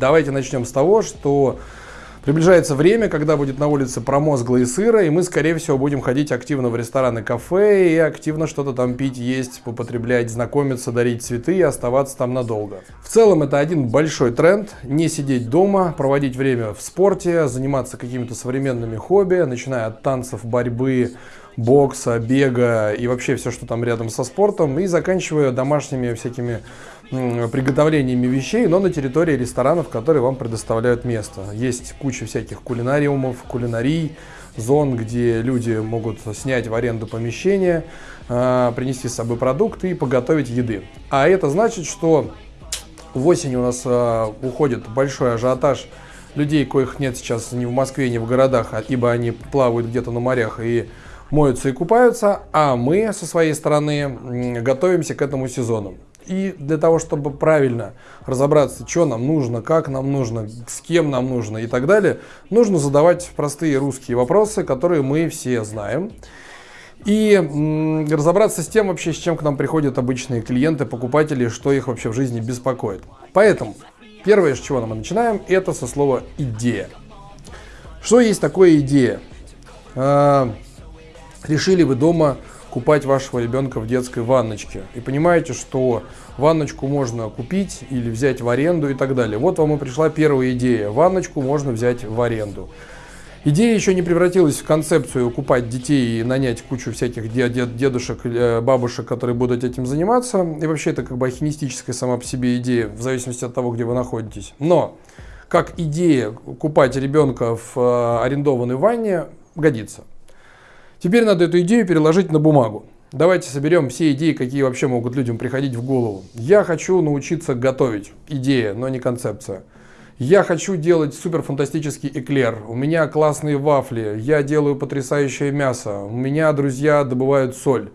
Давайте начнем с того, что Приближается время, когда будет на улице промозгло и сыро, и мы, скорее всего, будем ходить активно в рестораны, кафе и активно что-то там пить, есть, попотреблять, знакомиться, дарить цветы и оставаться там надолго. В целом, это один большой тренд. Не сидеть дома, проводить время в спорте, заниматься какими-то современными хобби, начиная от танцев, борьбы, бокса, бега и вообще все, что там рядом со спортом, и заканчивая домашними всякими приготовлениями вещей, но на территории ресторанов, которые вам предоставляют место. Есть куча всяких кулинариумов, кулинарий, зон, где люди могут снять в аренду помещение, а, принести с собой продукты и поготовить еды. А это значит, что в осени у нас а, уходит большой ажиотаж людей, коих нет сейчас ни в Москве, ни в городах, а, ибо они плавают где-то на морях и моются и купаются, а мы со своей стороны готовимся к этому сезону. И для того, чтобы правильно разобраться, что нам нужно, как нам нужно, с кем нам нужно и так далее, нужно задавать простые русские вопросы, которые мы все знаем. И разобраться с тем вообще, с чем к нам приходят обычные клиенты, покупатели, что их вообще в жизни беспокоит. Поэтому первое, с чего мы начинаем, это со слова «идея». Что есть такое идея? А, решили вы дома купать вашего ребенка в детской ванночке. И понимаете, что ванночку можно купить или взять в аренду и так далее. Вот вам и пришла первая идея. Ванночку можно взять в аренду. Идея еще не превратилась в концепцию купать детей и нанять кучу всяких дедушек, э, бабушек, которые будут этим заниматься. И вообще это как бы ахинистическая сама по себе идея, в зависимости от того, где вы находитесь. Но как идея купать ребенка в э, арендованной ванне годится. Теперь надо эту идею переложить на бумагу. Давайте соберем все идеи, какие вообще могут людям приходить в голову. Я хочу научиться готовить. Идея, но не концепция. Я хочу делать супер фантастический эклер. У меня классные вафли. Я делаю потрясающее мясо. У меня друзья добывают соль.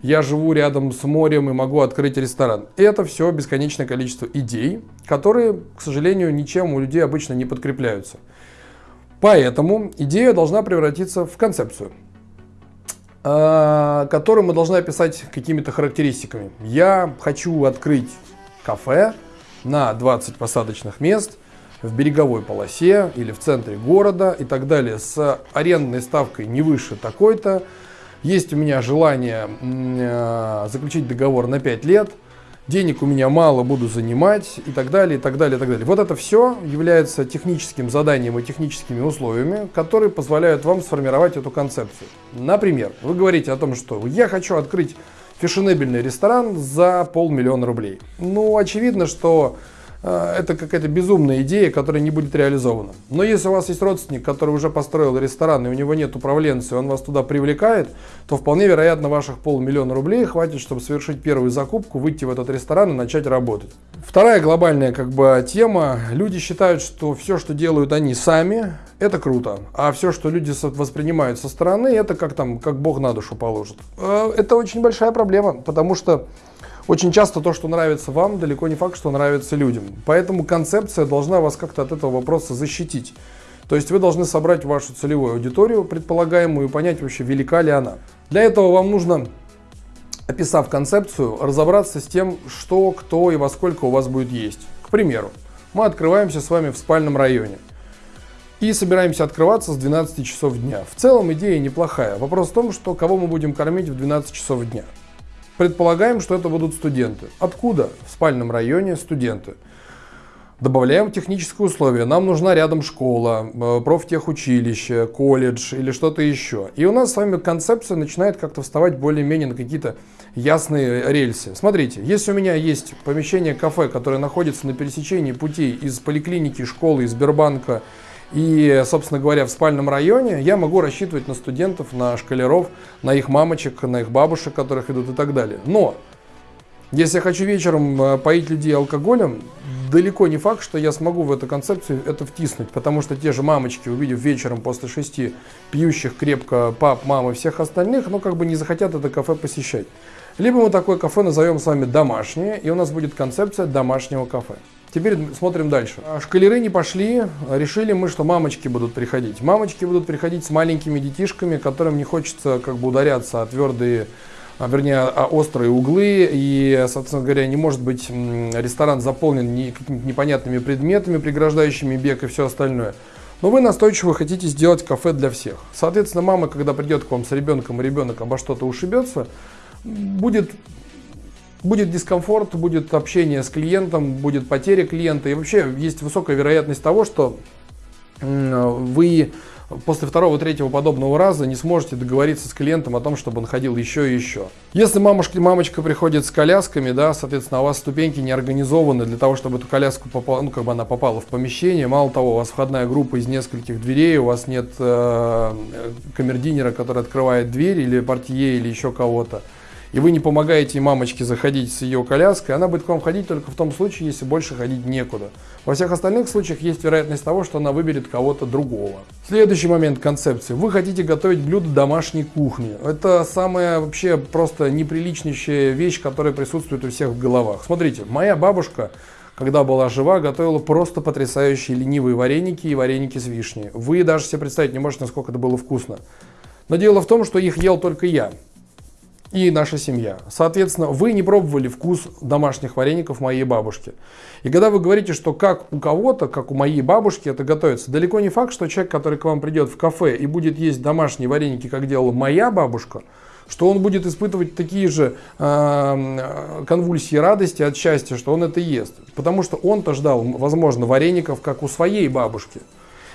Я живу рядом с морем и могу открыть ресторан. Это все бесконечное количество идей, которые, к сожалению, ничем у людей обычно не подкрепляются. Поэтому идея должна превратиться в концепцию. Э, которую мы должны описать какими-то характеристиками. Я хочу открыть кафе на 20 посадочных мест в береговой полосе или в центре города и так далее с арендной ставкой не выше такой-то. Есть у меня желание э, заключить договор на 5 лет – денег у меня мало, буду занимать и так далее, и так далее, и так далее. Вот это все является техническим заданием и техническими условиями, которые позволяют вам сформировать эту концепцию. Например, вы говорите о том, что я хочу открыть фешенебельный ресторан за полмиллиона рублей. Ну, очевидно, что это какая-то безумная идея, которая не будет реализована. Но если у вас есть родственник, который уже построил ресторан, и у него нет управленца, и он вас туда привлекает, то вполне вероятно ваших полмиллиона рублей хватит, чтобы совершить первую закупку, выйти в этот ресторан и начать работать. Вторая глобальная как бы тема. Люди считают, что все, что делают они сами, это круто. А все, что люди воспринимают со стороны, это как там, как Бог на душу положит. Э, это очень большая проблема, потому что очень часто то, что нравится вам, далеко не факт, что нравится людям. Поэтому концепция должна вас как-то от этого вопроса защитить. То есть вы должны собрать вашу целевую аудиторию, предполагаемую, и понять вообще, велика ли она. Для этого вам нужно, описав концепцию, разобраться с тем, что, кто и во сколько у вас будет есть. К примеру, мы открываемся с вами в спальном районе и собираемся открываться с 12 часов дня. В целом идея неплохая. Вопрос в том, что кого мы будем кормить в 12 часов дня. Предполагаем, что это будут студенты. Откуда? В спальном районе студенты. Добавляем технические условия. Нам нужна рядом школа, э, профтехучилище, колледж или что-то еще. И у нас с вами концепция начинает как-то вставать более-менее на какие-то ясные рельсы. Смотрите, если у меня есть помещение кафе, которое находится на пересечении путей из поликлиники, школы, из Сбербанка и, собственно говоря, в спальном районе я могу рассчитывать на студентов, на школяров, на их мамочек, на их бабушек, которых идут и так далее. Но, если я хочу вечером э, поить людей алкоголем, далеко не факт, что я смогу в эту концепцию это втиснуть, потому что те же мамочки, увидев вечером после шести пьющих крепко пап, мам и всех остальных, ну как бы не захотят это кафе посещать. Либо мы такое кафе назовем с вами домашнее, и у нас будет концепция домашнего кафе. Теперь смотрим дальше. А шкалеры не пошли, решили мы, что мамочки будут приходить. Мамочки будут приходить с маленькими детишками, которым не хочется как бы ударяться о твердые а, вернее, а, острые углы, и, собственно говоря, не может быть ресторан заполнен не, какими-то непонятными предметами, преграждающими бег и все остальное. Но вы настойчиво хотите сделать кафе для всех. Соответственно, мама, когда придет к вам с ребенком, и ребенок обо что-то ушибется, будет, будет дискомфорт, будет общение с клиентом, будет потеря клиента. И вообще есть высокая вероятность того, что вы после второго, третьего подобного раза не сможете договориться с клиентом о том, чтобы он ходил еще и еще. Если мамушка, мамочка приходит с колясками, да, соответственно, у вас ступеньки не организованы для того, чтобы эту коляску попала, ну, как бы она попала в помещение. Мало того, у вас входная группа из нескольких дверей, у вас нет э, камердинера, который открывает дверь, или портье, или еще кого-то и вы не помогаете мамочке заходить с ее коляской, она будет к вам ходить только в том случае, если больше ходить некуда. Во всех остальных случаях есть вероятность того, что она выберет кого-то другого. Следующий момент концепции. Вы хотите готовить блюдо домашней кухни. Это самая вообще просто неприличнейшая вещь, которая присутствует у всех в головах. Смотрите, моя бабушка когда была жива, готовила просто потрясающие ленивые вареники и вареники с вишней. Вы даже себе представить не можете, насколько это было вкусно. Но дело в том, что их ел только я и наша семья. Соответственно, вы не пробовали вкус домашних вареников моей бабушки. И когда вы говорите, что как у кого-то, как у моей бабушки это готовится, далеко не факт, что человек, который к вам придет в кафе и будет есть домашние вареники, как делала моя бабушка, что он будет испытывать такие же э, конвульсии радости от счастья, что он это ест. Потому что он-то ждал, возможно, вареников, как у своей бабушки.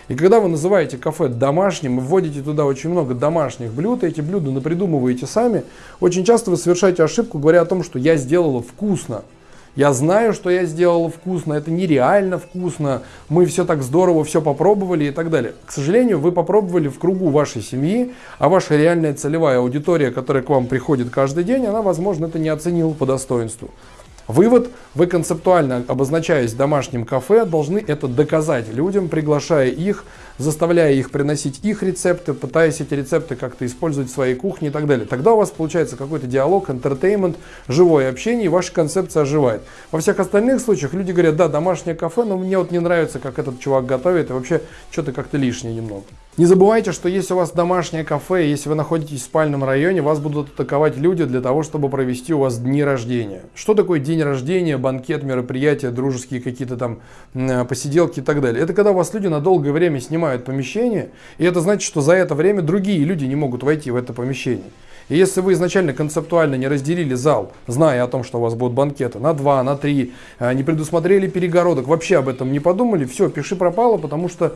И когда вы называете кафе домашним и вводите туда очень много домашних блюд, эти блюда напридумываете сами, очень часто вы совершаете ошибку, говоря о том, что я сделала вкусно. Я знаю, что я сделала вкусно, это нереально вкусно, мы все так здорово, все попробовали и так далее. К сожалению, вы попробовали в кругу вашей семьи, а ваша реальная целевая аудитория, которая к вам приходит каждый день, она, возможно, это не оценила по достоинству. Вывод, вы концептуально обозначаясь домашним кафе, должны это доказать людям, приглашая их, заставляя их приносить их рецепты, пытаясь эти рецепты как-то использовать в своей кухне и так далее. Тогда у вас получается какой-то диалог, entertainment, живое общение, и ваша концепция оживает. Во всех остальных случаях люди говорят, да, домашнее кафе, но мне вот не нравится, как этот чувак готовит, и вообще что-то как-то лишнее немного. Не забывайте, что если у вас домашнее кафе, если вы находитесь в спальном районе, вас будут атаковать люди для того, чтобы провести у вас дни рождения. Что такое день рождения, банкет, мероприятия, дружеские какие-то там э, посиделки и так далее? Это когда у вас люди на долгое время снимают помещение, и это значит, что за это время другие люди не могут войти в это помещение. И если вы изначально концептуально не разделили зал, зная о том, что у вас будут банкеты на 2, на 3, э, не предусмотрели перегородок, вообще об этом не подумали, все, пиши пропало, потому что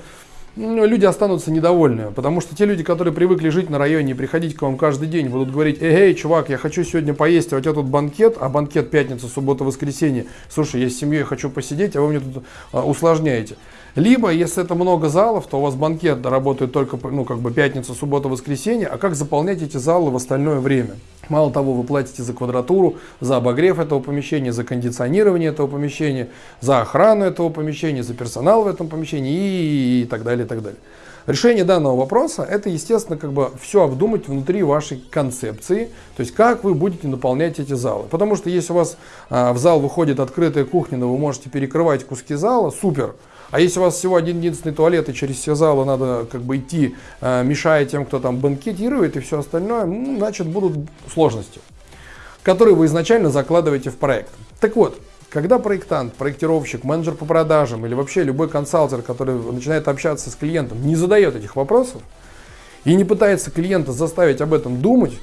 люди останутся недовольны, потому что те люди, которые привыкли жить на районе и приходить к вам каждый день, будут говорить, эй, эй, чувак, я хочу сегодня поесть, а у тебя тут банкет, а банкет пятница, суббота, воскресенье, слушай, я с семьей хочу посидеть, а вы мне тут а, усложняете. Либо, если это много залов, то у вас банкет работает только ну, как бы пятница, суббота, воскресенье, а как заполнять эти залы в остальное время? Мало того, вы платите за квадратуру, за обогрев этого помещения, за кондиционирование этого помещения, за охрану этого помещения, за персонал в этом помещении и, и так далее, и так далее. Решение данного вопроса – это, естественно, как бы все обдумать внутри вашей концепции, то есть как вы будете наполнять эти залы. Потому что если у вас а, в зал выходит открытая кухня, но вы можете перекрывать куски зала, супер – а если у вас всего один единственный туалет, и через все залы надо как бы идти, э, мешая тем, кто там банкетирует и все остальное, ну, значит будут сложности, которые вы изначально закладываете в проект. Так вот, когда проектант, проектировщик, менеджер по продажам или вообще любой консалтер, который начинает общаться с клиентом, не задает этих вопросов и не пытается клиента заставить об этом думать,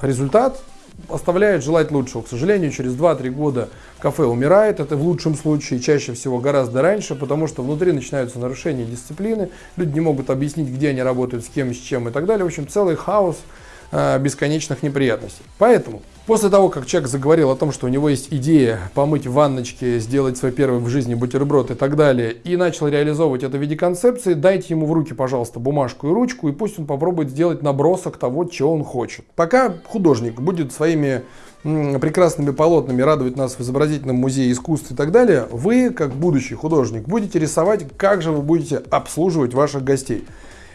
результат оставляет желать лучшего. К сожалению, через 2-3 года кафе умирает. Это в лучшем случае, чаще всего гораздо раньше, потому что внутри начинаются нарушения дисциплины. Люди не могут объяснить, где они работают, с кем, с чем и так далее. В общем, целый хаос бесконечных неприятностей. Поэтому После того, как человек заговорил о том, что у него есть идея помыть в ванночке, сделать свой первый в жизни бутерброд и так далее, и начал реализовывать это в виде концепции, дайте ему в руки, пожалуйста, бумажку и ручку, и пусть он попробует сделать набросок того, чего он хочет. Пока художник будет своими прекрасными полотнами радовать нас в изобразительном музее искусств и так далее, вы, как будущий художник, будете рисовать, как же вы будете обслуживать ваших гостей.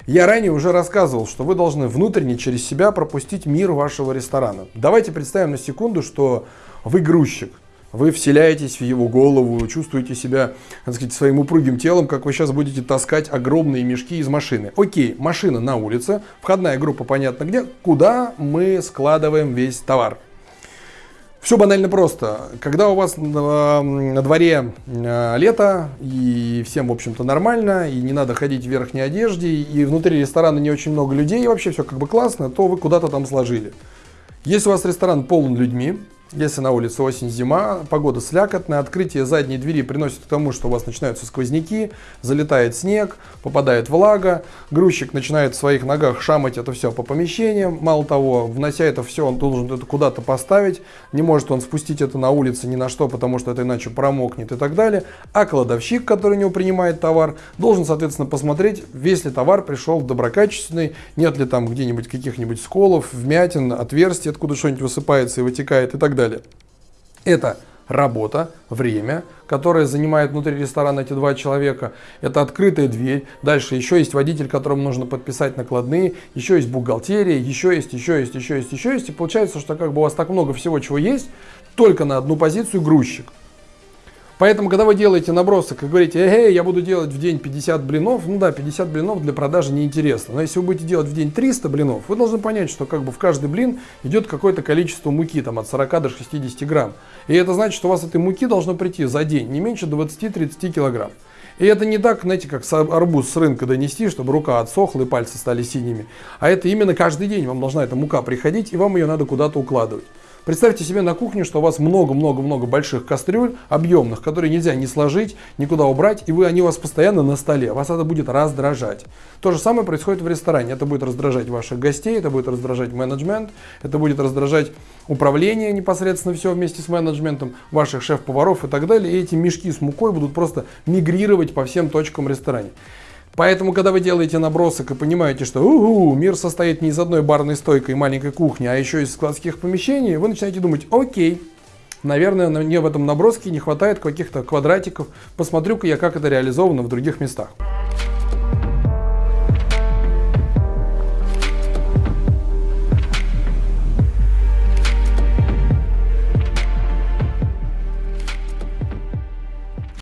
Я ранее уже рассказывал, что вы должны внутренне через себя пропустить мир вашего ресторана. Давайте представим на секунду, что вы грузчик. вы вселяетесь в его голову, чувствуете себя, так сказать, своим упругим телом, как вы сейчас будете таскать огромные мешки из машины. Окей, машина на улице, входная группа понятно где, куда мы складываем весь товар. Все банально просто. Когда у вас на, на дворе э, лето, и всем, в общем-то, нормально, и не надо ходить в верхней одежде, и внутри ресторана не очень много людей, и вообще все как бы классно, то вы куда-то там сложили. Если у вас ресторан полон людьми, если на улице осень-зима, погода слякотная, открытие задней двери приносит к тому, что у вас начинаются сквозняки, залетает снег, попадает влага, грузчик начинает в своих ногах шамать это все по помещениям. Мало того, внося это все, он должен это куда-то поставить, не может он спустить это на улице ни на что, потому что это иначе промокнет и так далее. А кладовщик, который у него принимает товар, должен, соответственно, посмотреть, весь ли товар пришел доброкачественный, нет ли там где-нибудь каких-нибудь сколов, вмятин, отверстий, откуда что-нибудь высыпается и вытекает и так далее далее. Это работа, время, которое занимает внутри ресторана эти два человека. Это открытая дверь. Дальше еще есть водитель, которому нужно подписать накладные. Еще есть бухгалтерия, еще есть, еще есть, еще есть, еще есть. И получается, что как бы у вас так много всего, чего есть, только на одну позицию грузчик. Поэтому, когда вы делаете набросок и говорите, эй, я буду делать в день 50 блинов, ну да, 50 блинов для продажи неинтересно. Но если вы будете делать в день 300 блинов, вы должны понять, что как бы в каждый блин идет какое-то количество муки, там от 40 до 60 грамм. И это значит, что у вас этой муки должно прийти за день не меньше 20-30 килограмм. И это не так, знаете, как арбуз с рынка донести, чтобы рука отсохла и пальцы стали синими. А это именно каждый день вам должна эта мука приходить, и вам ее надо куда-то укладывать. Представьте себе на кухне, что у вас много-много-много больших кастрюль, объемных, которые нельзя ни сложить, никуда убрать, и вы, они у вас постоянно на столе. Вас это будет раздражать. То же самое происходит в ресторане. Это будет раздражать ваших гостей, это будет раздражать менеджмент, это будет раздражать управление непосредственно все вместе с менеджментом, ваших шеф-поваров и так далее. И эти мешки с мукой будут просто мигрировать по всем точкам ресторана. Поэтому, когда вы делаете набросок и понимаете, что угу, мир состоит не из одной барной стойкой и маленькой кухни, а еще из складских помещений, вы начинаете думать, окей, наверное, мне в этом наброске не хватает каких-то квадратиков, посмотрю-ка я, как это реализовано в других местах.